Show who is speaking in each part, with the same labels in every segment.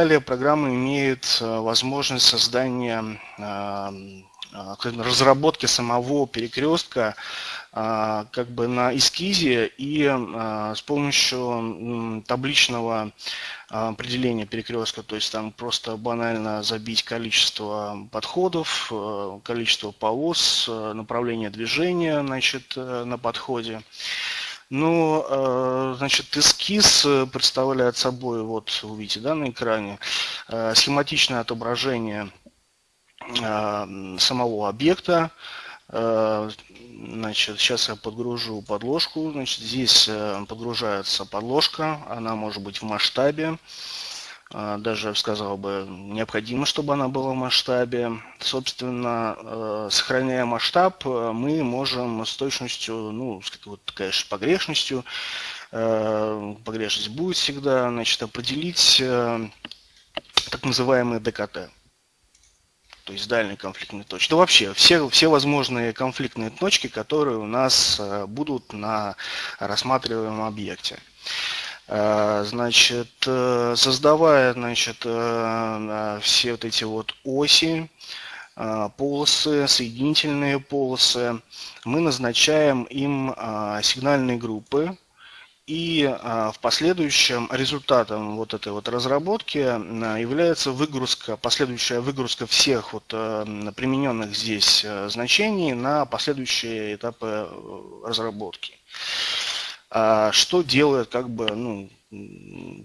Speaker 1: Далее программа имеет возможность создания разработки самого перекрестка как бы на эскизе и с помощью табличного определения перекрестка, то есть там просто банально забить количество подходов, количество полос, направление движения значит, на подходе. Ну, э, значит, эскиз э, представляет собой, вот вы видите, да, на экране, э, схематичное отображение самого объекта. Значит, сейчас я подгружу подложку. Значит, здесь подгружается подложка, она может быть в масштабе. А, даже, сказал бы, необходимо, чтобы она была в масштабе. Собственно, э, сохраняя масштаб, э, мы можем с точностью, ну, с вот, конечно, погрешностью, э, погрешность будет всегда, значит, определить так называемые ДКТ то есть дальние конфликтные точки. Да вообще, все, все возможные конфликтные точки, которые у нас будут на рассматриваемом объекте. Э, значит, э, создавая, значит, э, все вот эти вот оси, полосы, соединительные полосы, мы назначаем им сигнальные группы, и в последующем результатом вот этой вот разработки является выгрузка, последующая выгрузка всех вот примененных здесь значений на последующие этапы разработки. А что делает как бы ну,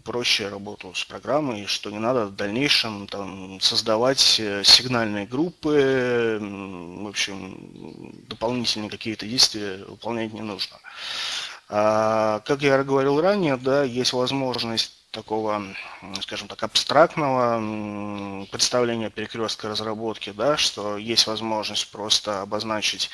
Speaker 1: проще работу с программой, что не надо в дальнейшем там, создавать э, сигнальные группы, в общем, дополнительные какие-то действия выполнять не нужно. А, как я говорил ранее, да, есть возможность такого, скажем так, абстрактного представления перекрестка разработки, да, что есть возможность просто обозначить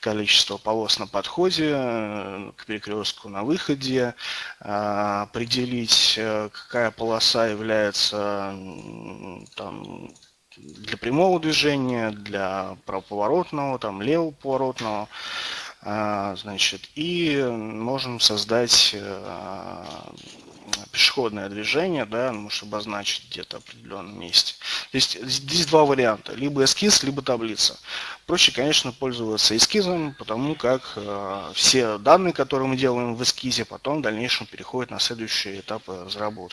Speaker 1: количество полос на подходе э, к перекрестку на выходе, а, определить, э, какая полоса является там, для прямого движения, для правоповоротного, там, левого поворотного, а, значит, и можем создать э, пешеходное движение, да, ну, чтобы обозначить где-то определенном месте. То есть здесь два варианта, либо эскиз, либо таблица. Проще, конечно, пользоваться эскизом, потому как э, все данные, которые мы делаем в эскизе, потом в дальнейшем переходят на следующий этап разработки.